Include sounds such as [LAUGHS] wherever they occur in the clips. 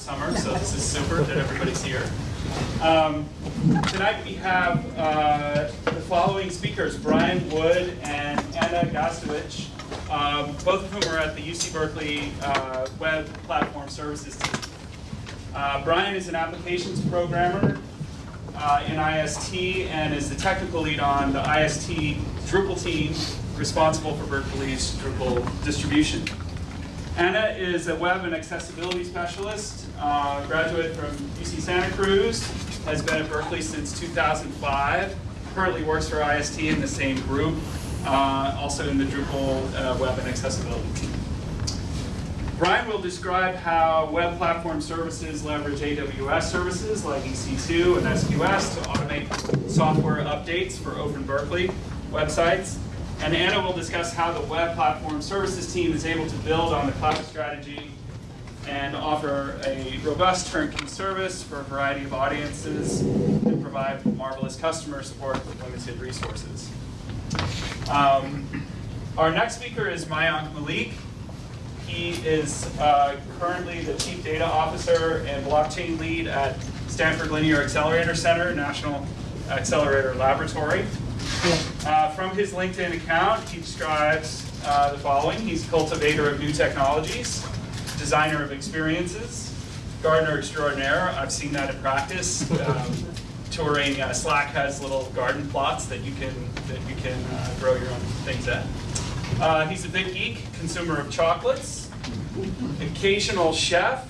summer, so this is super that everybody's here. Um, tonight we have uh, the following speakers, Brian Wood and Anna Gastowicz, um, both of whom are at the UC Berkeley uh, Web Platform Services team. Uh, Brian is an applications programmer uh, in IST and is the technical lead on the IST Drupal team responsible for Berkeley's Drupal distribution. Anna is a web and accessibility specialist, uh, graduate from UC Santa Cruz, has been at Berkeley since 2005, currently works for IST in the same group, uh, also in the Drupal uh, web and accessibility team. Brian will describe how web platform services leverage AWS services like EC2 and SQS to automate software updates for Open Berkeley websites. And Anna will discuss how the web platform services team is able to build on the cloud strategy and offer a robust turnkey service for a variety of audiences and provide marvelous customer support with limited resources. Um, our next speaker is Mayank Malik. He is uh, currently the Chief Data Officer and Blockchain Lead at Stanford Linear Accelerator Center, National Accelerator Laboratory. Uh, from his LinkedIn account, he describes uh, the following. He's a cultivator of new technologies, designer of experiences, gardener extraordinaire. I've seen that in practice. [LAUGHS] Um, touring, uh, SLAC has little garden plots that you can, that you can uh, grow your own things at. Uh, he's a big geek, consumer of chocolates, occasional chef,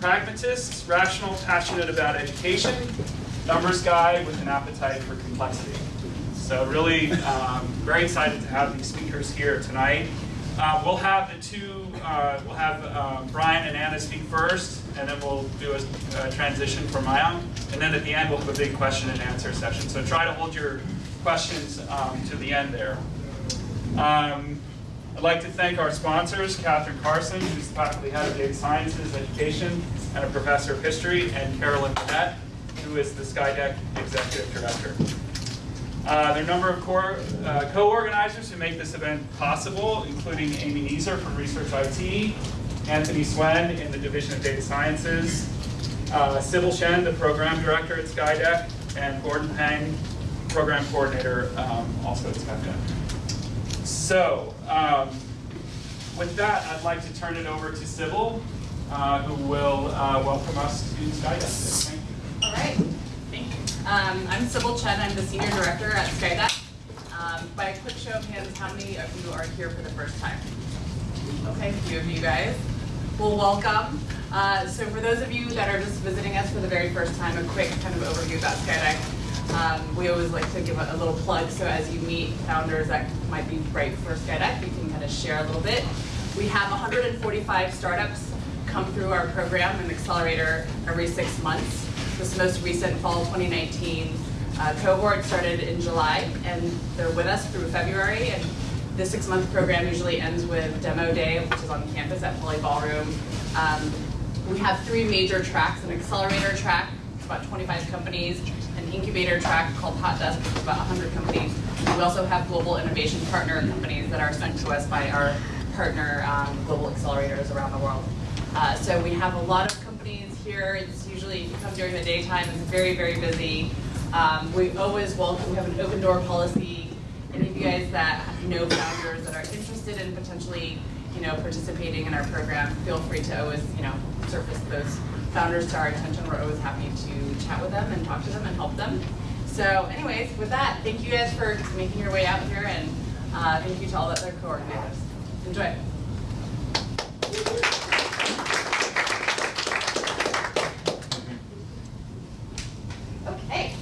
pragmatist, rational, passionate about education, numbers guy with an appetite for complexity. So really um, very excited to have these speakers here tonight. Uh, we'll have the two, uh, we'll have uh, Brian and Anna speak first, and then we'll do a, a transition for Mayank. And then at the end, we'll have a big question and answer session. So try to hold your questions um, to the end there. Um, I'd like to thank our sponsors, Cathryn Carson, who's the faculty head of data sciences education and a professor of history, and Carolyn Winnett, who is the Skydeck executive director. Uh, there are a number of uh, co-organizers who make this event possible, including Amy Neeser from Research IT, Anthony Suen in the Division of Data Sciences, uh, Sybil Chen, the program director at Skydeck, and Gordon Peng, program coordinator, um, also at Skydeck. So, um, with that, I'd like to turn it over to Sybil, uh, who will uh, welcome us to Skydeck. Thank you. All right. Um, I'm Sybil Chen. I'm the senior director at Skydeck. Um, by a quick show of hands, how many of you are here for the first time? Okay, a few of you guys. Well, welcome. Uh, so for those of you that are just visiting us for the very first time, a quick kind of overview about Skydeck. Um, we always like to give a, a, little plug, so as you meet founders that might be right for Skydeck, you can kind of share a little bit. We have 145 startups come through our program and accelerator every six months. This most recent fall 2019 uh, cohort started in July, and they're with us through February. And the six-month program usually ends with demo day, which is on campus at Pauley Ballroom. Um, we have three major tracks: an accelerator track, about 25 companies, an incubator track called Hot Desk, which is about 100 companies. We also have global innovation partner companies that are sent to us by our partner um, global accelerators around the world. Uh, so we have a lot of here. It's usually, if you come during the daytime, it's very, very busy. Um, we always welcome, we have an open door policy. Any of you guys that know founders that are interested in potentially, you know, participating in our program, feel free to always, you know, surface those founders to our attention. We're always happy to chat with them and talk to them and help them. So anyways, with that, thank you guys for making your way out here and uh, thank you to all the other coordinators. Enjoy. Okay.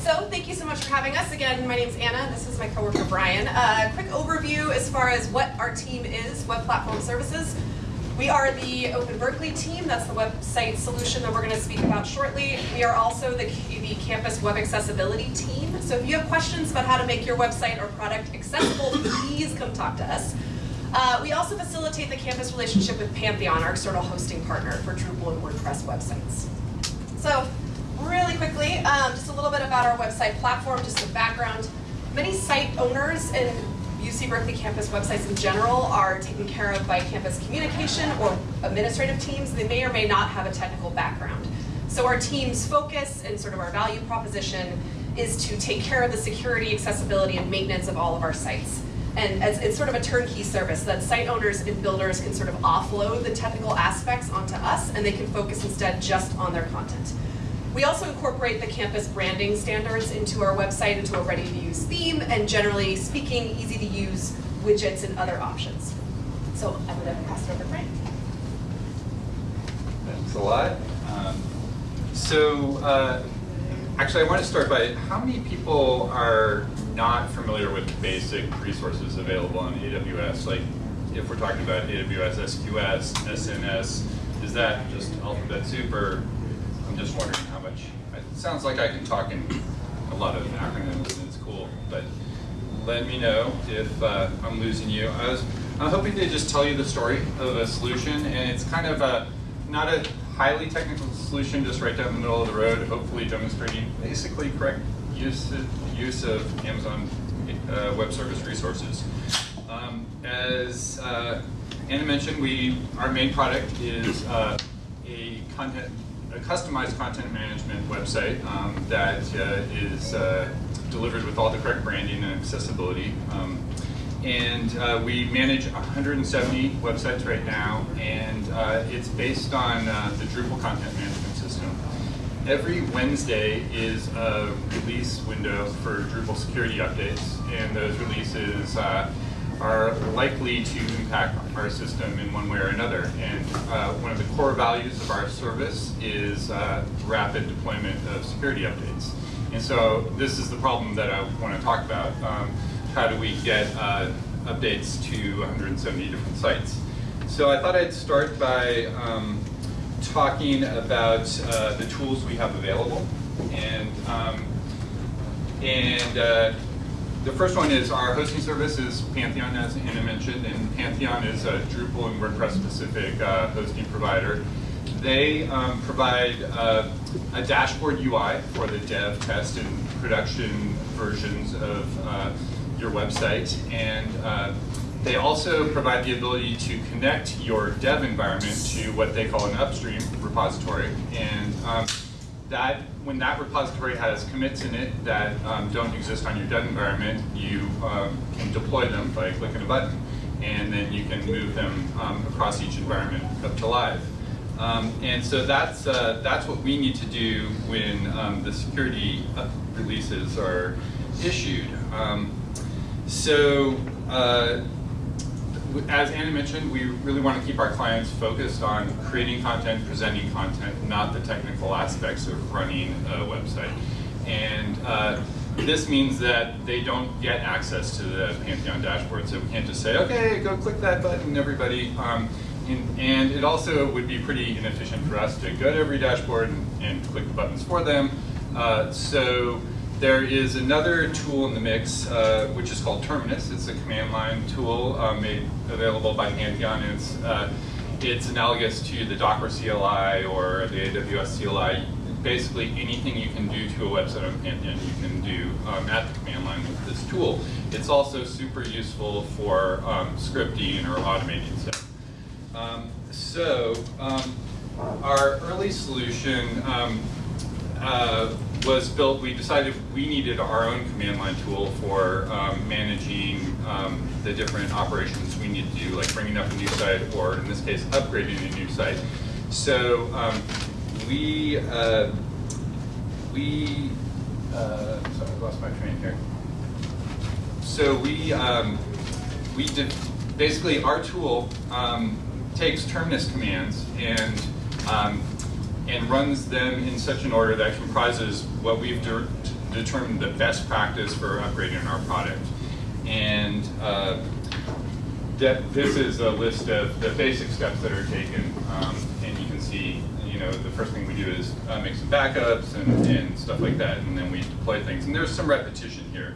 So thank you so much for having us. Again, my name is Anna. This is my coworker Brian. A uh, quick overview as far as what our team is, Web Platform Services. We are the Open Berkeley team. That's the website solution that we're going to speak about shortly. We are also the, the campus web accessibility team. So if you have questions about how to make your website or product accessible, please come talk to us. Uh, we also facilitate the campus relationship with Pantheon, our external hosting partner for Drupal and WordPress websites. So really quickly, um, just a little bit about our website platform, just some background. Many site owners and UC Berkeley campus websites in general are taken care of by campus communication or administrative teams. They may or may not have a technical background. So our team's focus and sort of our value proposition is to take care of the security, accessibility, and maintenance of all of our sites. And as, it's sort of a turnkey service that site owners and builders can sort of offload the technical aspects onto us and they can focus instead just on their content. We also incorporate the campus branding standards into our website, into a ready-to-use theme, and generally speaking, easy-to-use widgets and other options. So I'm gonna pass it over to Frank. Thanks a lot. Um, So, uh, actually, I want to start by, how many people are not familiar with basic resources available on AWS? Like, if we're talking about AWS SQS, SNS, is that just alphabet soup, or I'm just wondering how much? It sounds like I can talk in a lot of acronyms, and it's cool, but let me know if uh, I'm losing you. I was I'm hoping to just tell you the story of a solution, and it's kind of a not a highly technical solution, just right down the middle of the road, hopefully demonstrating basically correct use of, use of Amazon uh, Web Service resources. Um, as uh, Anna mentioned, we our main product is uh, a content a customized content management website um, that uh, is uh, delivered with all the correct branding and accessibility. Um, and uh, we manage 170 websites right now, and uh, it's based on uh, the Drupal content management system. Every Wednesday is a release window for Drupal security updates, and those releases uh, are likely to impact our system in one way or another. And uh, one of the core values of our service is uh, rapid deployment of security updates. And so this is the problem that I want to talk about. Um, how do we get uh, updates to 170 different sites? So I thought I'd start by um, talking about uh, the tools we have available. And, um, and uh, the first one is our hosting service is Pantheon, as Anna mentioned, and Pantheon is a Drupal and WordPress specific uh, hosting provider. They um, provide uh, a dashboard UI for the dev, test, and production versions of uh, your website, and uh, they also provide the ability to connect your dev environment to what they call an upstream repository, and um, that when that repository has commits in it that um, don't exist on your dev environment, you um, can deploy them by clicking a button, and then you can move them um, across each environment up to live. Um, and so that's uh, that's what we need to do when um, the security releases are issued. Um, so. Uh, as Anna mentioned, we really want to keep our clients focused on creating content, presenting content, not the technical aspects of running a website. And uh, this means that they don't get access to the Pantheon dashboard. So we can't just say, okay, go click that button, everybody. Um, and, and, it also would be pretty inefficient for us to go to every dashboard and, and click the buttons for them. Uh, so there is another tool in the mix, uh, which is called Terminus. It's a command line tool uh, made available by Pantheon. It's, uh, it's analogous to the Docker CLI or the AWS CLI. Basically, anything you can do to a website on Pantheon, you can do um, at the command line with this tool. It's also super useful for um, scripting or automating stuff. Um, so, um, our early solution um, uh, was built, we decided we needed our own command line tool for um, managing um, the different operations we need to do, like bringing up a new site, or in this case, upgrading a new site. So um, we, uh, we, uh, sorry, I lost my train here. So we, um, we did, basically our tool um, takes terminus commands and um, and runs them in such an order that comprises what we've de determined the best practice for upgrading our product. And uh, that this is a list of the basic steps that are taken. Um, and you can see, you know, the first thing we do is uh, make some backups and, and, stuff like that, and then we deploy things. And there's some repetition here.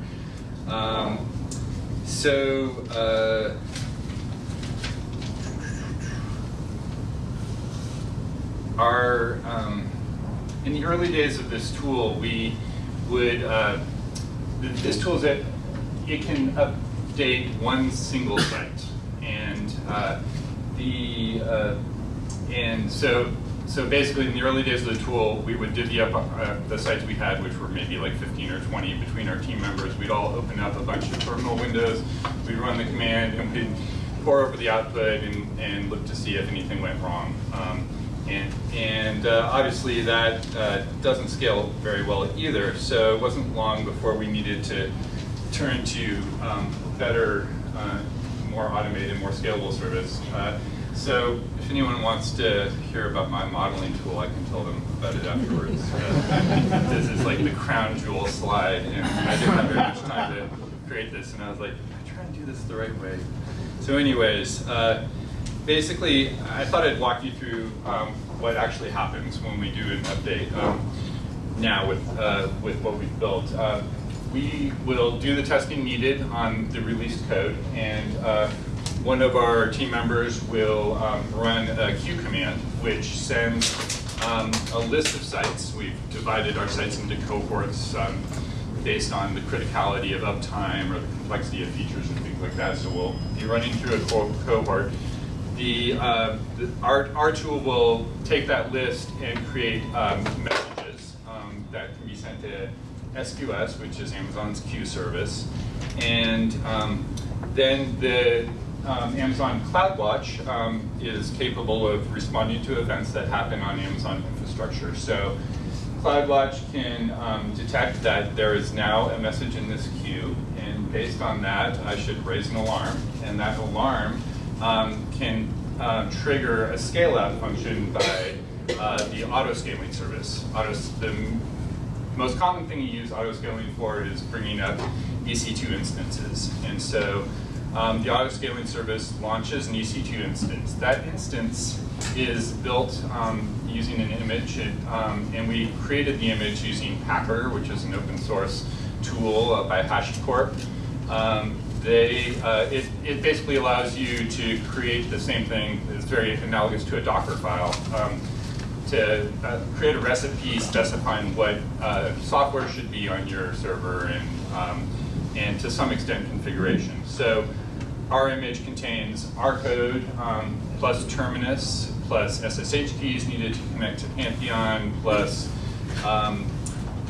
Um, so, uh, our, um, in the early days of this tool, we would, uh, this tool is that it can, update one single site. And uh, the uh, and so so basically in the early days of the tool, we would divvy up uh, the sites we had, which were maybe like 15 or 20 between our team members. We'd all open up a bunch of terminal windows. We'd run the command and we'd pore over the output and, and look to see if anything went wrong. Um, and and uh, obviously that uh, doesn't scale very well either. So it wasn't long before we needed to turn to um, better, uh, more automated, more scalable service. Uh, so if anyone wants to hear about my modeling tool, I can tell them about it afterwards. [LAUGHS] Uh, this is like the crown jewel slide, and I didn't have very much time to create this, and I was like, I try and do this the right way. So anyways, uh, basically, I thought I'd walk you through um, what actually happens when we do an update um, now with, uh, with what we've built. Uh, we will do the testing needed on the released code, and uh, one of our team members will um, run a queue command, which sends um, a list of sites. We've divided our sites into cohorts um, based on the criticality of uptime or the complexity of features and things like that. So we'll be running through a co cohort. The, uh, the, our, our tool will take that list and create um, messages um, that can be sent to SQS, which is Amazon's queue service. And um, then the um, Amazon CloudWatch um, is capable of responding to events that happen on Amazon infrastructure. So CloudWatch can um, detect that there is now a message in this queue, and based on that, I should raise an alarm, and that alarm um, can uh, trigger a scale-out function by uh, the auto-scaling service. Auto, the most common thing you use auto-scaling for is bringing up EC2 instances, and so um, the auto-scaling service launches an EC2 instance. That instance is built um, using an image, it, um, and we created the image using Packer, which is an open source tool uh, by HashiCorp. Um, they, uh, it, it basically allows you to create the same thing, it's very analogous to a Docker file, um, to uh, create a recipe specifying what uh, software should be on your server and, um, and to some extent configuration. So our image contains our code um, plus terminus plus SSH keys needed to connect to Pantheon plus um,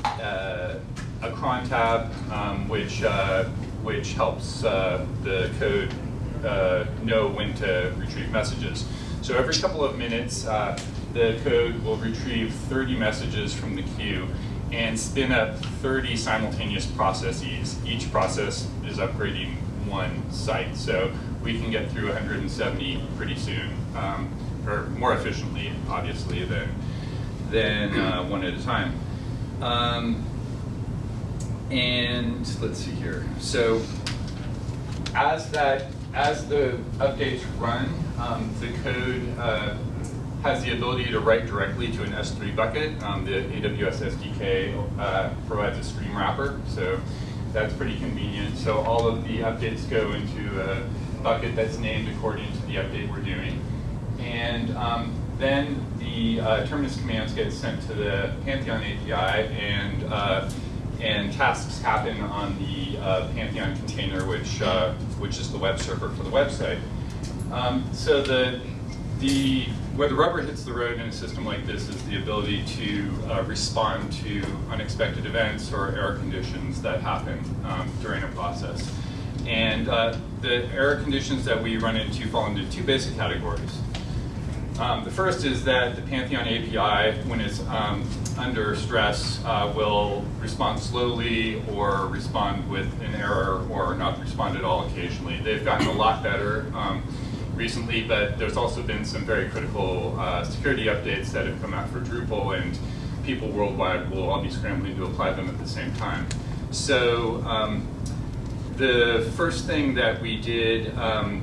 uh, a cron tab um, which uh, which helps uh, the code uh, know when to retrieve messages. So every couple of minutes, uh, the code will retrieve 30 messages from the queue and spin up 30 simultaneous processes. Each process is upgrading one site. So we can get through 170 pretty soon, um, or more efficiently, obviously, than, than uh, one at a time. Um, and let's see here. So as that, as the updates run, um, the code uh, has the ability to write directly to an S3 bucket. Um, the AWS SDK uh, provides a stream wrapper, so that's pretty convenient. So all of the updates go into a bucket that's named according to the update we're doing. And um, then the uh, terminus commands get sent to the Pantheon API and uh, and tasks happen on the uh, Pantheon container, which uh, which is the web server for the website. Um, so the the where the rubber hits the road in a system like this is the ability to uh, respond to unexpected events or error conditions that happen um, during a process. And uh, the error conditions that we run into fall into two basic categories. Um, the first is that the Pantheon API, when it's um, under stress, uh, will respond slowly or respond with an error or not respond at all occasionally. They've gotten a lot better um, recently, but there's also been some very critical uh, security updates that have come out for Drupal and people worldwide will all be scrambling to apply them at the same time. So um, the first thing that we did um,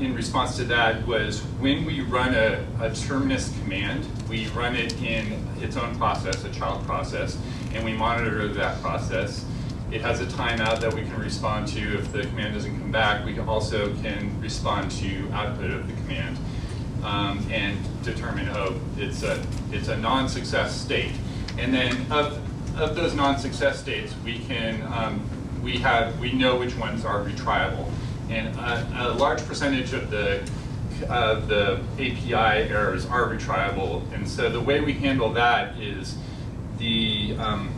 in response to that was when we run a, a, terminus command, we run it in its own process, a child process, and we monitor that process. It has a timeout that we can respond to. If the command doesn't come back, we also can respond to output of the command um, and determine, oh, it's a, it's a non-success state. And then of, of those non-success states, we can um, we have, we know which ones are retriable. And a, a large percentage of the, the API errors are retriable. And so the way we handle that is the, um,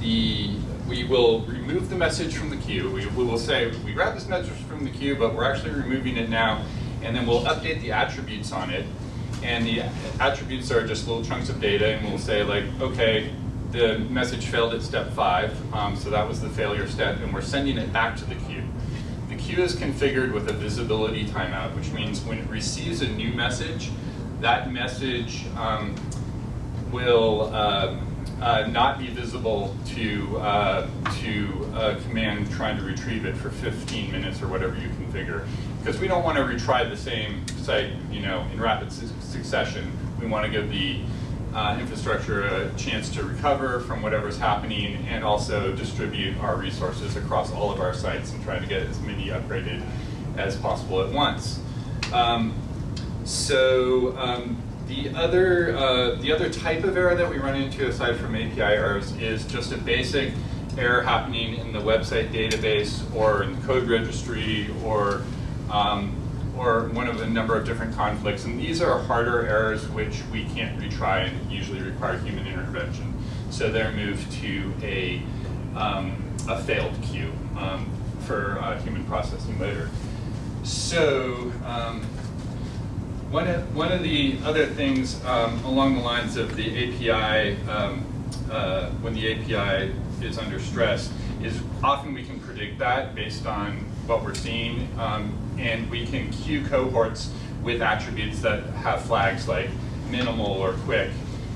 the, we will remove the message from the queue. We, we will say, we grabbed this message from the queue, but we're actually removing it now. And then we'll update the attributes on it. And the attributes are just little chunks of data, and we'll say like, okay, the message failed at step five, um, so that was the failure step, and we're sending it back to the queue. Queue is configured with a visibility timeout, which means when it receives a new message, that message um, will uh, uh, not be visible to, uh, to a command trying to retrieve it for 15 minutes or whatever you configure. Because we don't want to retry the same site you know, in rapid su succession. We want to give the uh, infrastructure a chance to recover from whatever's happening and also distribute our resources across all of our sites and try to get as many upgraded as possible at once. Um, so um, the other, uh, the other type of error that we run into aside from API errors is just a basic error happening in the website database or in the code registry or um, or one of a number of different conflicts. And these are harder errors which we can't retry and usually require human intervention. So they're moved to a, um, a failed queue um, for uh, human processing later. So um, one, of, one of the other things um, along the lines of the API, um, uh, when the API is under stress, is often we can predict that based on what we're seeing. Um, and we can queue cohorts with attributes that have flags like minimal or quick.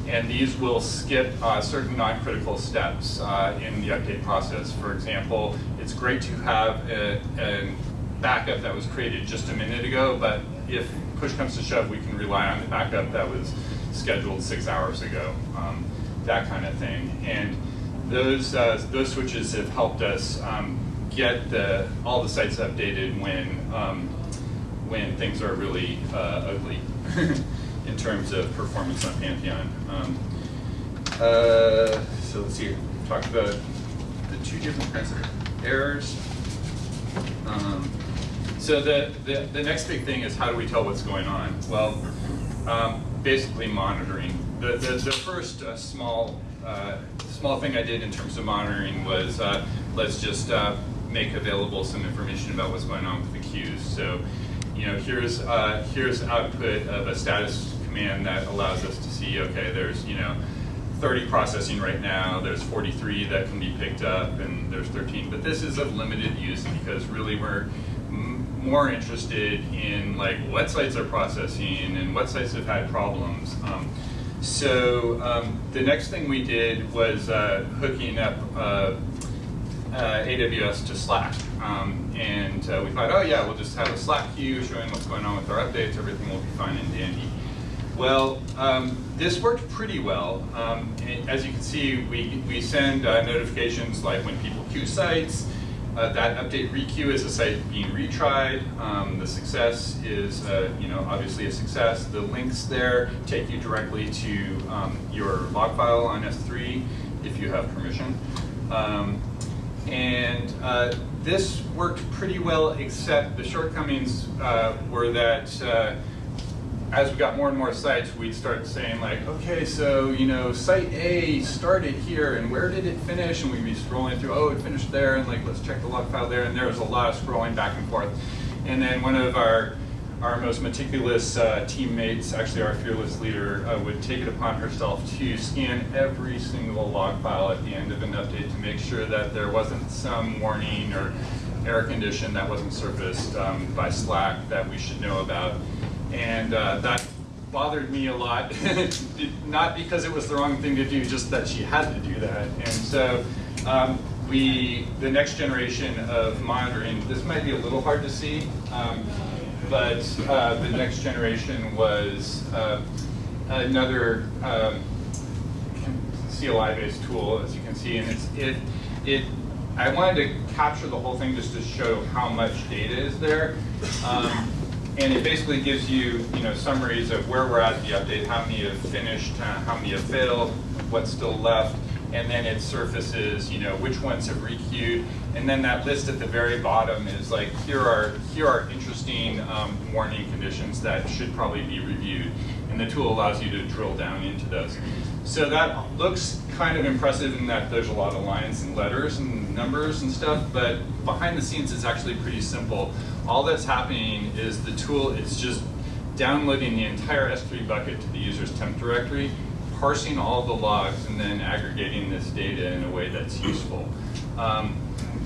And these will skip uh, certain non-critical steps uh, in the update process. For example, it's great to have a, a backup that was created just a minute ago, but if push comes to shove, we can rely on the backup that was scheduled six hours ago, um, that kind of thing. And those, uh, those switches have helped us um, get the, all the sites updated when, um, when things are really uh, ugly [LAUGHS] in terms of performance on Pantheon. Um, uh, so let's see, we talked about the two different kinds of errors. Um, so the, the, the, next big thing is how do we tell what's going on? Well, um, basically monitoring. The, the, the first uh, small, uh, small thing I did in terms of monitoring was uh, let's just uh, make available some information about what's going on with the queues. So, you know, here's uh, here's output of a status command that allows us to see, okay, there's, you know, 30 processing right now, there's 43 that can be picked up, and there's 13. But this is of limited use because really we're more interested in like what sites are processing and what sites have had problems. Um, so um, the next thing we did was uh, hooking up uh, uh, AWS to Slack. Um, and uh, we thought, oh yeah, we'll just have a Slack queue showing what's going on with our updates, everything will be fine and dandy. Well, um, this worked pretty well. Um, as you can see, we, we send uh, notifications like when people queue sites, uh, that update requeue is a site being retried. Um, the success is, uh, you know, obviously a success. The links there take you directly to um, your log file on S3 if you have permission. Um, and uh, this worked pretty well, except the shortcomings uh, were that uh, as we got more and more sites, we'd start saying like, okay, so you know, site A started here, and where did it finish? And we'd be scrolling through, oh, it finished there, and like, let's check the log file there, and there was a lot of scrolling back and forth. And then one of our our most meticulous uh, teammates, actually our fearless leader, uh, would take it upon herself to scan every single log file at the end of an update to make sure that there wasn't some warning or error condition that wasn't surfaced um, by Slack that we should know about. And uh, that bothered me a lot, [LAUGHS] not because it was the wrong thing to do, just that she had to do that. And so um, we, the next generation of monitoring, this might be a little hard to see, um, but uh, the next generation was uh, another um, CLI-based tool, as you can see, and it's, it, it, I wanted to capture the whole thing just to show how much data is there. Um, and it basically gives you, you know, summaries of where we're at the update, how many have finished, uh, how many have failed, what's still left, and then it surfaces, you know, which ones have requeued, and then that list at the very bottom is like, here are, here are interesting um, warning conditions that should probably be reviewed, and the tool allows you to drill down into those. So that looks kind of impressive in that there's a lot of lines and letters and numbers and stuff, but behind the scenes it's actually pretty simple. All that's happening is the tool is just downloading the entire S3 bucket to the user's temp directory, parsing all the logs, and then aggregating this data in a way that's useful. Um,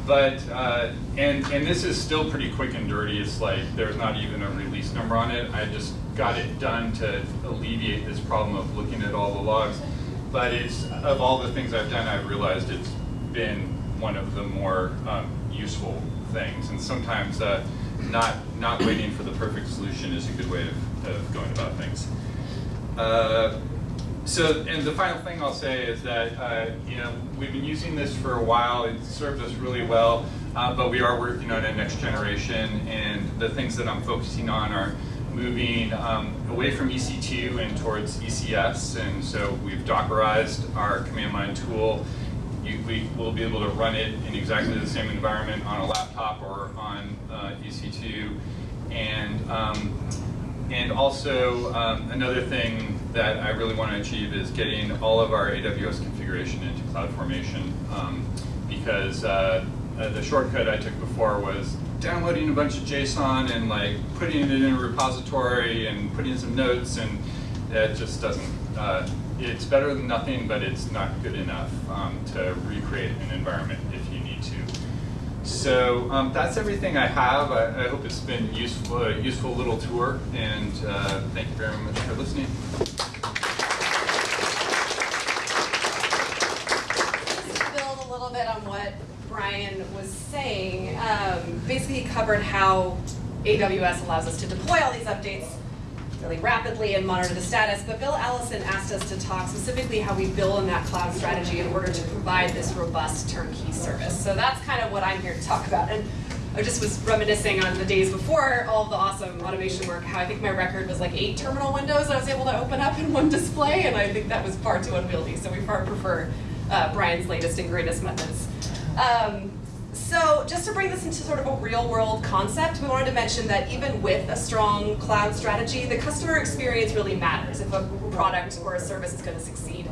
but, uh, and, and this is still pretty quick and dirty. It's like there's not even a release number on it. I just got it done to alleviate this problem of looking at all the logs. But it's, of all the things I've done, I've realized it's been one of the more um, useful things. And sometimes uh, not, not waiting for the perfect solution is a good way of, of going about things. Uh, so, and the final thing I'll say is that, uh, you know, we've been using this for a while, it served us really well, uh, but we are working on a next generation, and the things that I'm focusing on are moving um, away from EC2 and towards ECS, and so we've Dockerized our command line tool. You, we will be able to run it in exactly the same environment on a laptop or on uh, EC2, and um, and also, um, another thing that I really want to achieve is getting all of our AWS configuration into CloudFormation um, because uh, uh, the shortcut I took before was downloading a bunch of JSON and like putting it in a repository and putting in some notes and it just doesn't, uh, it's better than nothing, but it's not good enough um, to recreate an environment if you need to. So um, that's everything I have. I, I hope it's been useful, a useful little tour, and uh, thank you very much for listening. Build a little bit on what Brian was saying, um, basically he covered how AWS allows us to deploy all these updates really rapidly and monitor the status, but Bill Allison asked us to talk specifically how we build in that cloud strategy in order to provide this robust turnkey service. So that's kind of what I'm here to talk about. And I just was reminiscing on the days before all the awesome automation work, how I think my record was like eight terminal windows I was able to open up in one display, and I think that was far too unwieldy, so we far prefer uh, Brian's latest and greatest methods. Um, so just to bring this into sort of a real world concept, we wanted to mention that even with a strong cloud strategy, the customer experience really matters if a product or a service is going to succeed.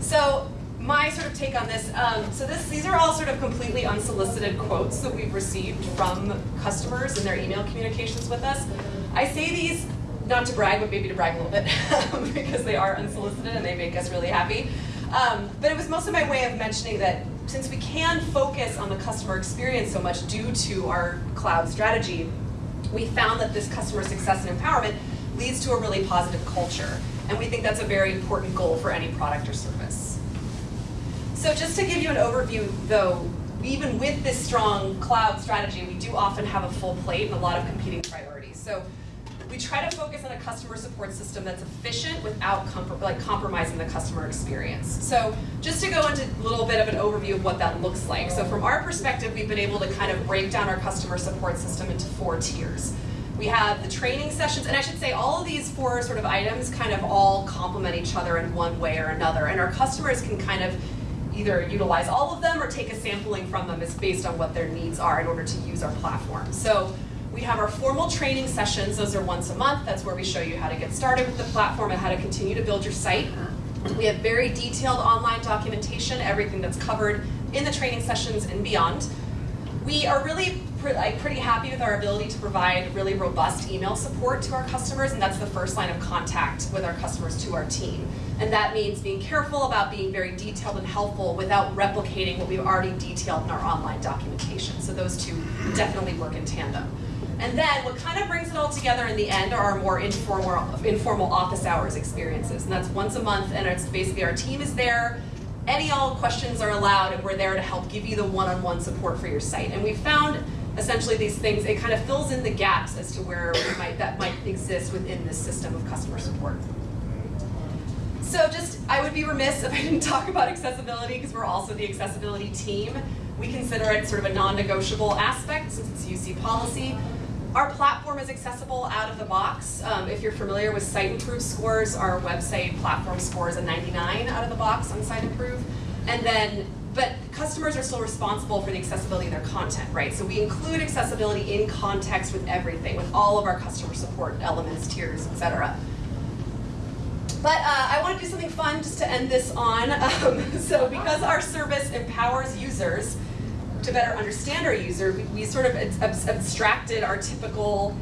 So my sort of take on this, um, so this, these are all sort of completely unsolicited quotes that we've received from customers in their email communications with us. I say these not to brag, but maybe to brag a little bit, [LAUGHS] because they are unsolicited and they make us really happy. Um, but it was mostly my way of mentioning that since we can focus on the customer experience so much due to our cloud strategy, we found that this customer success and empowerment leads to a really positive culture. And we think that's a very important goal for any product or service. So just to give you an overview though, even with this strong cloud strategy, we do often have a full plate and a lot of competing priorities. So we try to focus on a customer support system that's efficient without like compromising the customer experience. So just to go into a little bit of an overview of what that looks like. So from our perspective, we've been able to kind of break down our customer support system into four tiers. We have the training sessions, and I should say all of these four sort of items kind of all complement each other in one way or another, and our customers can kind of either utilize all of them or take a sampling from them is based on what their needs are in order to use our platform. So we have our formal training sessions, those are once a month, that's where we show you how to get started with the platform and how to continue to build your site. We have very detailed online documentation, everything that's covered in the training sessions and beyond. We are really like, pretty happy with our ability to provide really robust email support to our customers, and that's the first line of contact with our customers to our team. And that means being careful about being very detailed and helpful without replicating what we've already detailed in our online documentation. So those two definitely work in tandem. And then what kind of brings it all together in the end are our more informal, informal office hours experiences. And that's once a month, and it's basically our team is there, any all questions are allowed, and we're there to help give you the one-on-one -on -one support for your site. And we found essentially these things, it kind of fills in the gaps as to where might, that might exist within this system of customer support. So just, I would be remiss if I didn't talk about accessibility because we're also the accessibility team. We consider it sort of a non-negotiable aspect since it's UC policy. Our platform is accessible out of the box. Um, if you're familiar with Siteimprove scores, our website platform scores a 99 out of the box on Siteimprove. And then, but customers are still responsible for the accessibility of their content, right? So we include accessibility in context with everything, with all of our customer support elements, tiers, et cetera. But uh, I want to do something fun just to end this on. [LAUGHS] Um, so because our service empowers users to better understand our user, we, we sort of ab- abstracted our typical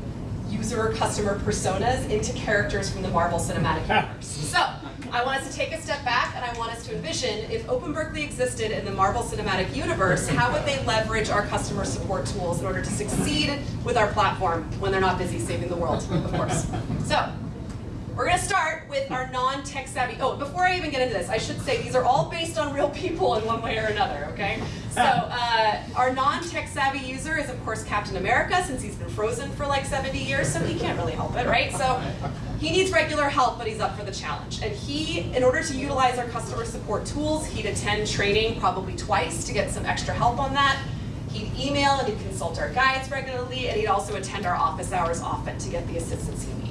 user customer personas into characters from the Marvel Cinematic Universe. So I want us to take a step back and I want us to envision if Open Berkeley existed in the Marvel Cinematic Universe, how would they leverage our customer support tools in order to succeed with our platform when they're not busy saving the world, of course. So we're gonna start with our non-tech savvy, oh, before I even get into this, I should say these are all based on real people in one way or another, okay? So, uh, our non-tech savvy user is of course Captain America, since he's been frozen for like 70 years, so he can't really help it, right? So, he needs regular help, but he's up for the challenge. And he, in order to utilize our customer support tools, he'd attend training probably twice to get some extra help on that. He'd email and he'd consult our guides regularly, and he'd also attend our office hours often to get the assistance he needs.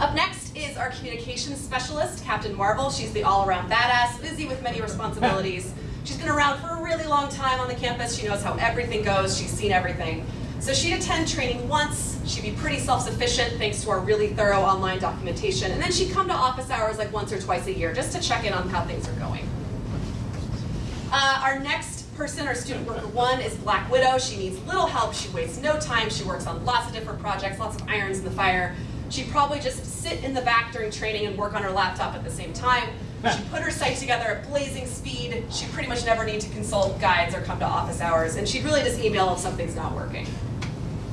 Up next is our communications specialist, Captain Marvel. She's the all-around badass, busy with many responsibilities. [LAUGHS] She's been around for a really long time on the campus. She knows how everything goes. She's seen everything. So she'd attend training once. She'd be pretty self-sufficient thanks to our really thorough online documentation. And then she'd come to office hours like once or twice a year just to check in on how things are going. Uh, our next person, our student worker one, is Black Widow. She needs little help. She wastes no time. She works on lots of different projects, lots of irons in the fire. She'd probably just sit in the back during training and work on her laptop at the same time. She'd put her site together at blazing speed. She'd pretty much never need to consult guides or come to office hours. And she'd really just email if something's not working.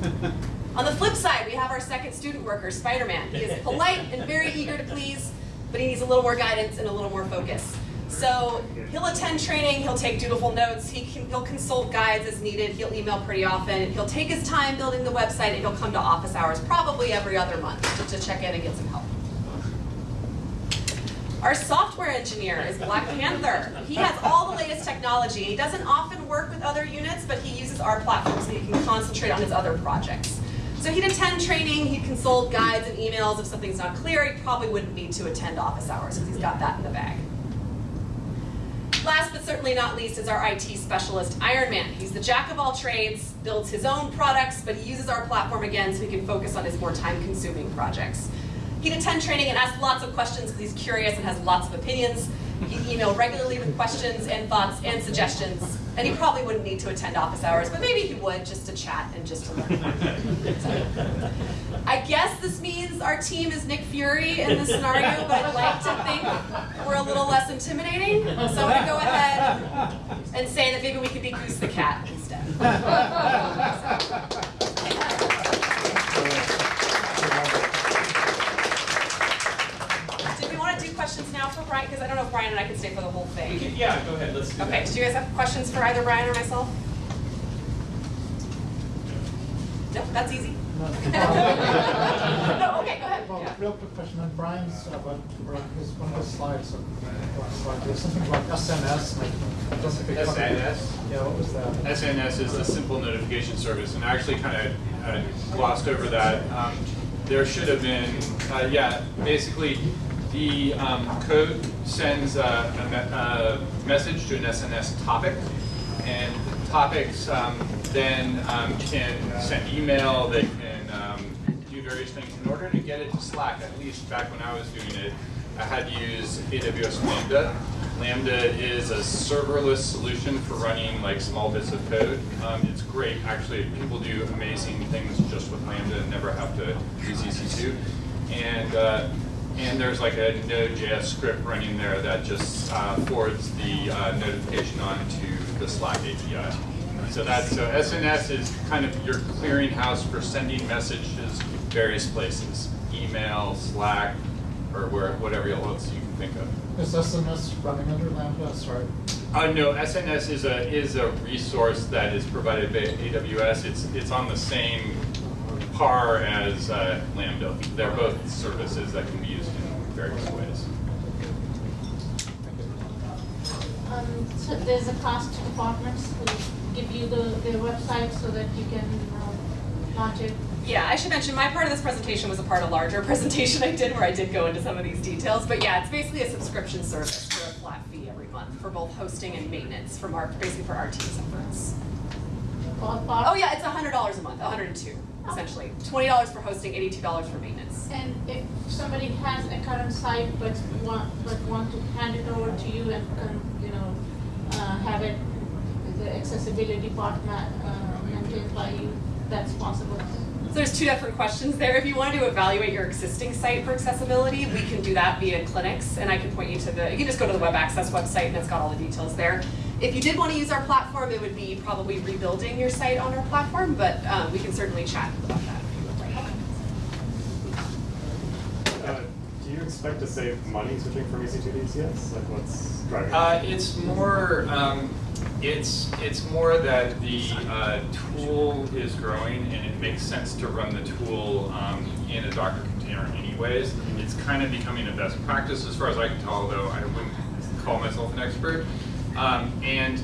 [LAUGHS] On the flip side, we have our second student worker, Spider-Man. He is polite and very eager to please, but he needs a little more guidance and a little more focus. So he'll attend training, he'll take dutiful notes, he can, he'll consult guides as needed, he'll email pretty often, he'll take his time building the website, and he'll come to office hours probably every other month just to check in and get some help. Our software engineer is Black Panther. He has all the latest technology. He doesn't often work with other units, but he uses our platform so he can concentrate on his other projects. So he'd attend training, he'd consult guides and emails. If something's not clear, he probably wouldn't need to attend office hours because he's got that in the bag. Last but certainly not least is our IT specialist, Iron Man. He's the jack of all trades, builds his own products, but he uses our platform again so he can focus on his more time-consuming projects. He'd attend training and ask lots of questions because he's curious and has lots of opinions. He'd email regularly with questions and thoughts and suggestions. And he probably wouldn't need to attend office hours, but maybe he would just to chat and just to learn. [LAUGHS] So, I guess this means our team is Nick Fury in this scenario, but I'd like to think we're a little less intimidating. So I'm gonna go ahead and say that maybe we could be Goose the Cat instead. [LAUGHS] questions now for Brian? Because I don't know if Brian and I can stay for the whole We thing. can- Yeah, go ahead, let's do that. Okay, do you guys have questions for either Brian or myself? No, that's easy. No. [LAUGHS] No, okay, go ahead. Well, Yeah. real quick question on Brian's, uh, about, about his, one of his slides, uh, slide, there's something about SNS, like, it doesn't. SNS? Yeah, what was that? SNS is the simple notification service, and I actually kind of uh, glossed over that. Um, there should have been, uh, yeah, basically, the um, code sends a, a, me- a message to an SNS topic, and topics um, then um, can send email, they can um, do various things. In order to get it to Slack, at least back when I was doing it, I had to use AWS Lambda. Lambda is a serverless solution for running like small bits of code. Um, it's great, actually. People do amazing things just with Lambda and never have to use EC2. And uh, and there's like a Node.js script running there that just uh, forwards the uh, notification on to the Slack API. So that's so SNS is kind of your clearinghouse for sending messages to various places, email, Slack, or where whatever else you can think of. Is SNS running under Lambda, sorry? Uh, no, SNS is a is a resource that is provided by AWS. It's it's on the same par as uh, Lambda. They're both services that can be various ways. Um, so there's a cost to departments who give you the, their website so that you can uh, launch it. Yeah, I should mention, my part of this presentation was a part of a larger [LAUGHS] presentation I did where I did go into some of these details. But yeah, it's basically a subscription service for a flat fee every month. month for both hosting and maintenance from our, basically for our team's efforts. Oh yeah, it's hundred dollars a month, hundred and two, essentially. Twenty dollars for hosting, eighty-two dollars for maintenance. And if somebody has a current site but want, but want to hand it over to you and, you know, uh, have it, the accessibility part uh, maintained by you, that's possible. So there's two different questions there. If you wanted to evaluate your existing site for accessibility, we can do that via clinics, and I can point you to the, you can just go to the web access website and it's got all the details there. If you did want to use our platform, it would be probably rebuilding your site on our platform, but um, we can certainly chat about that if you would like. Uh, Do you expect to save money switching from EC2 to ECS? Like what's driving? Uh, it's more, um, it's, it's more that the, uh, tool is growing and it makes sense to run the tool, um, in a Docker container anyways. It's kind of becoming a best practice as far as I can tell, though I wouldn't call myself an expert. Um, and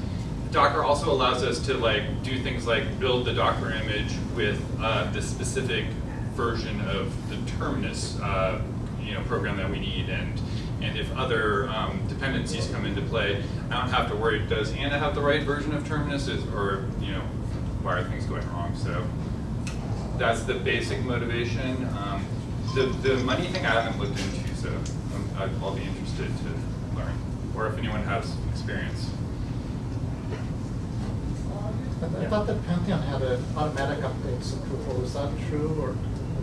Docker also allows us to like do things like build the Docker image with, uh, the specific version of the Terminus, uh, you know, program that we need and and if other um, dependencies come into play, I don't have to worry, does Anna have the right version of Terminus is, or, you know, why are things going wrong? So that's the basic motivation. Um, the, the money thing I haven't looked into, so um, I'd- I'll be interested to or if anyone has experience. I thought that Pantheon had an automatic updates of Drupal, is that true, or?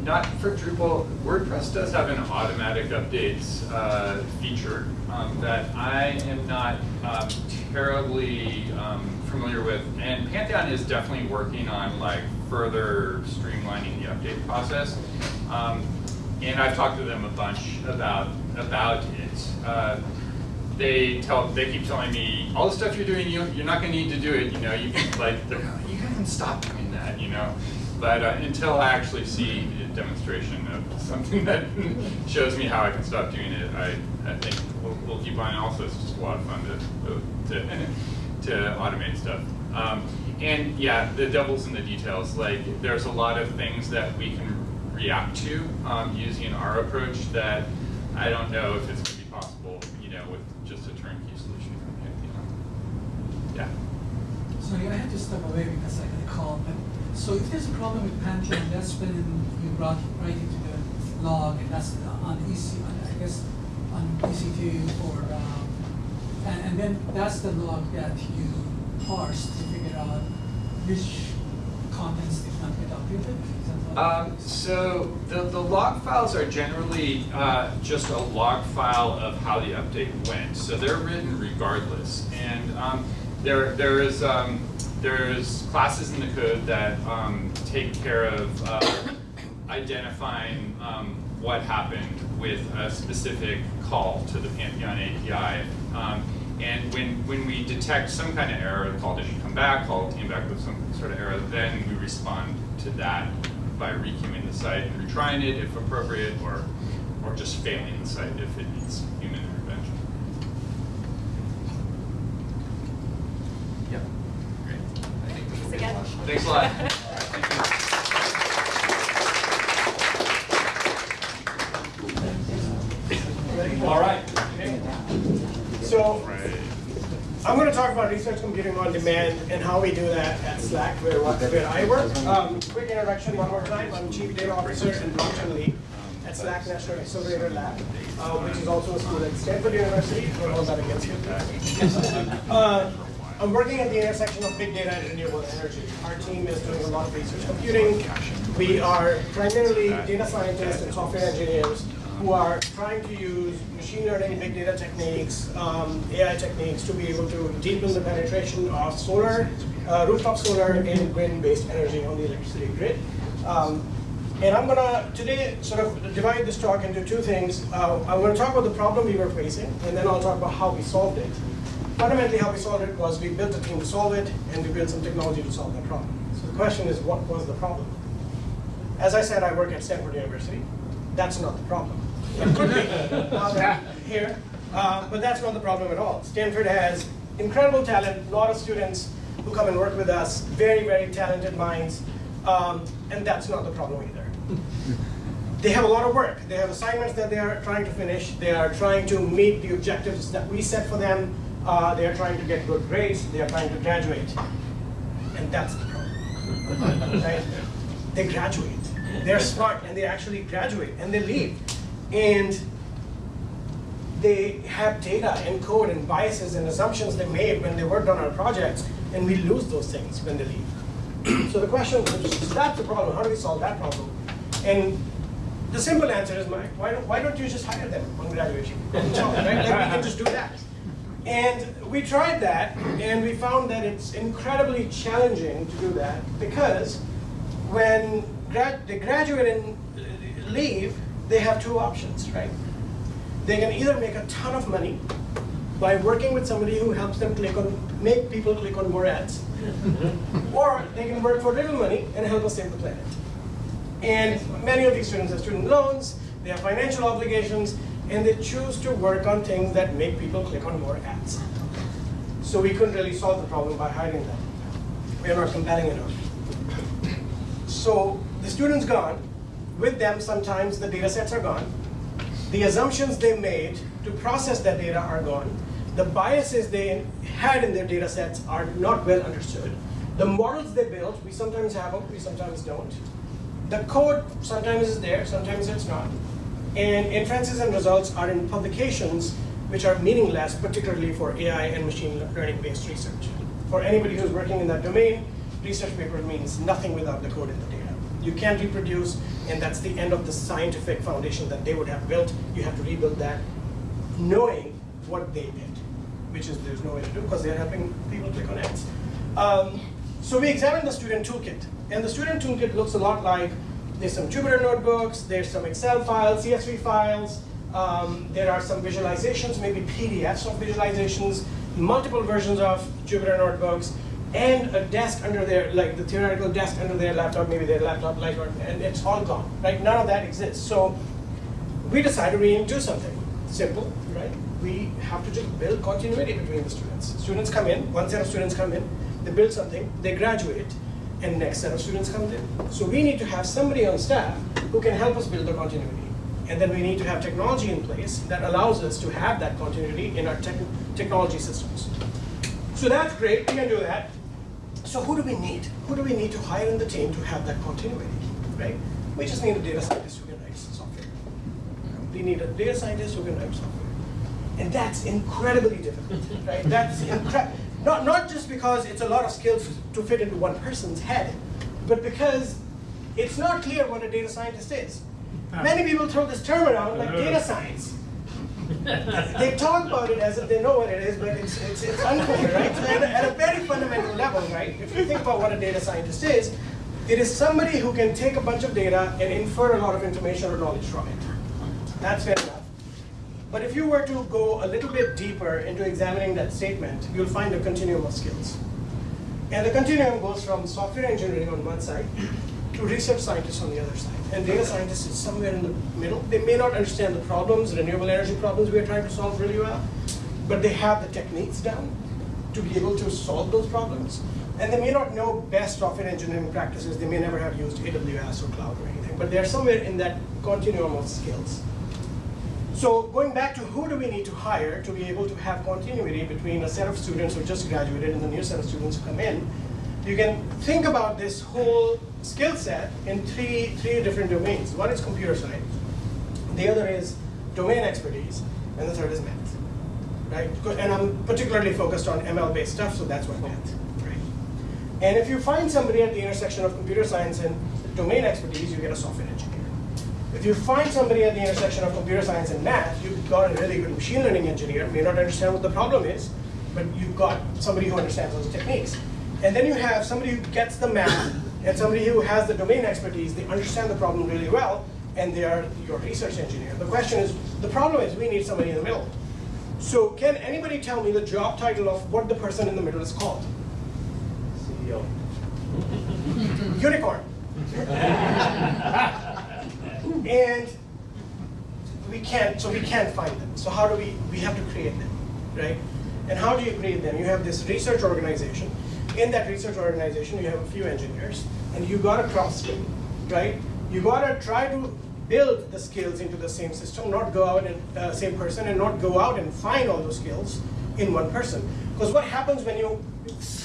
Not for Drupal, WordPress does have an automatic updates uh, feature um, that I am not um, terribly um, familiar with. And Pantheon is definitely working on like further streamlining the update process. Um, and I've talked to them a bunch about about it. Uh, they tell they keep telling me all the stuff you're doing you you're not going to need to do it you know you can like you can stop doing that you know? But uh, until I actually see a demonstration of something [LAUGHS] that shows me how I can stop doing it I, I think we'll, we'll keep on also it's just a lot of fun to to, [LAUGHS] to automate stuff. Um, and yeah the devil's in the details like there's a lot of things that we can react to um, using our approach that I don't know if it's going to be possible you know with just a turnkey solution from Pantheon. Yeah. Sorry, I had to step away because I got a call, but, so if there's a problem with Pantheon, that's when you brought it right into the log, and that's on EC, I guess, on EC2 or, um, and, and then that's the log that you parse to figure out which contents did not get updated? Um, so the, the log files are generally uh, just a log file of how the update went. So they're written regardless. And um, there, there is um, there's classes in the code that um, take care of uh, identifying um, what happened with a specific call to the Pantheon API. Um, and when, when we detect some kind of error, the call didn't come back, call came back with some sort of error, then we respond to that by requeuing the site and retrying it if appropriate, or, or just failing the site if it needs human intervention. Yep, great. Thanks again. Thanks a lot. Thank. [LAUGHS] All right. So, I'm going to talk about research computing on demand and how we do that at SLAC, where, where I work. Um, quick introduction one more time. I'm Chief Data Officer and Blockchain Lead at SLAC National Accelerator Lab, uh, which is also a school at Stanford University, for all that against you. [LAUGHS] Uh, I'm working at the intersection of big data and renewable energy. Our team is doing a lot of research computing. We are primarily data scientists and software engineers who are trying to use machine learning, big data techniques, um, AI techniques to be able to deepen the penetration of solar, uh, rooftop solar and wind-based energy on the electricity grid. Um, and I'm gonna today sort of divide this talk into two things. Uh, I'm gonna talk about the problem we were facing, and then I'll talk about how we solved it. Fundamentally, how we solved it was we built a team to solve it, and we built some technology to solve that problem. So the question is, what was the problem? As I said, I work at Stanford University. That's not the problem. It could be [LAUGHS] here, uh, but that's not the problem at all. Stanford has incredible talent, a lot of students who come and work with us, very, very talented minds, um, and that's not the problem either. They have a lot of work. They have assignments that they are trying to finish. They are trying to meet the objectives that we set for them. Uh, they are trying to get good grades, they are trying to graduate. And that's the problem. right? They graduate. They're smart and they actually graduate and they leave. And they have data and code and biases and assumptions they made when they worked on our projects, and we lose those things when they leave. so the question is, that's the problem. How do we solve that problem? And the simple answer is, Mike, why don't, why don't you just hire them on graduation? right? Like we can just do that. And we tried that, and we found that it's incredibly challenging to do that because when grad they graduate and uh, leave, they have two options, right? They can either make a ton of money by working with somebody who helps them click on, make people click on more ads, mm-hmm. or they can work for little money and help us save the planet. And many of these students have student loans, they have financial obligations, and they choose to work on things that make people click on more ads. So we couldn't really solve the problem by hiding them. We are not compelling enough. So the student's gone. With them, sometimes the data sets are gone. The assumptions they made to process that data are gone. The biases they had in their data sets are not well understood. The models they built, we sometimes have them, we sometimes don't. The code sometimes is there, sometimes it's not. And inferences and results are in publications which are meaningless, particularly for AI and machine learning-based research. For anybody who's working in that domain, research paper means nothing without the code in the data. You can't reproduce, and that's the end of the scientific foundation that they would have built. You have to rebuild that, knowing what they did, which is there's no way to do because they're helping people click on ads. Um, so we examined the student toolkit, and the student toolkit looks a lot like there's some Jupyter notebooks, there's some Excel files, CSV files, um, there are some visualizations, maybe PDFs of visualizations, multiple versions of Jupyter notebooks, and a desk under their, like the theoretical desk under their laptop, maybe their laptop light, or, and it's all gone, right? None of that exists. So we decided we need to do something simple, right? We have to just build continuity between the students. Students come in, one set of students come in, they build something, they graduate, and next set of students comes in. So we need to have somebody on staff who can help us build the continuity. And then we need to have technology in place that allows us to have that continuity in our tech technology systems. So that's great, we can do that. So who do we need? Who do we need to hire in the team to have that continuity, right? We just need a data scientist who can write software. We need a data scientist who can write software. And that's incredibly difficult, right? That's incre not, not just because it's a lot of skills to fit into one person's head, but because it's not clear what a data scientist is. Ah. Many people throw this term around like ah. data science. they talk about it as if they know what it is, but it's, it's, it's unclear, right? So at, a, at a very fundamental level, right, if you think about what a data scientist is, it is somebody who can take a bunch of data and infer a lot of information or knowledge from it. That's enough. But if you were to go a little bit deeper into examining that statement, you'll find a continuum of skills. And the continuum goes from software engineering on one side to research scientists on the other side. And data scientists is somewhere in the middle. They may not understand the problems, renewable energy problems we are trying to solve really well, but they have the techniques down to be able to solve those problems. And they may not know best software engineering practices. They may never have used AWS or cloud or anything, but they're somewhere in that continuum of skills. So going back to who do we need to hire to be able to have continuity between a set of students who just graduated and the new set of students who come in, you can think about this whole skill set in three, three different domains. One is computer science, the other is domain expertise, and the third is math. Right? And I'm particularly focused on ML-based stuff, so that's why math. Right? And if you find somebody at the intersection of computer science and domain expertise, you get a software engineer. If you find somebody at the intersection of computer science and math, you've got a really good machine learning engineer, may not understand what the problem is, but you've got somebody who understands those techniques. And then you have somebody who gets the math and somebody who has the domain expertise, they understand the problem really well, and they are your research engineer. The question is, the problem is we need somebody in the middle. So can anybody tell me the job title of what the person in the middle is called? CEO. Unicorn. [LAUGHS] and we can't, so we can't find them. So how do we, we have to create them, right? And how do you create them? You have this research organization. In that research organization, you have a few engineers, and you got to cross skill, right? You got to try to build the skills into the same system, not go out and uh, same person, and not go out and find all those skills in one person. Because what happens when you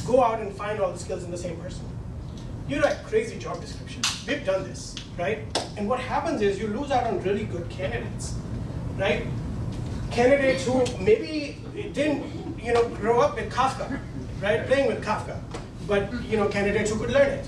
go out and find all the skills in the same person? You write crazy job descriptions. We've done this, right? And what happens is you lose out on really good candidates, right? Candidates who maybe didn't, you know, grow up with Kafka, right? Playing with Kafka, but you know, candidates who could learn it.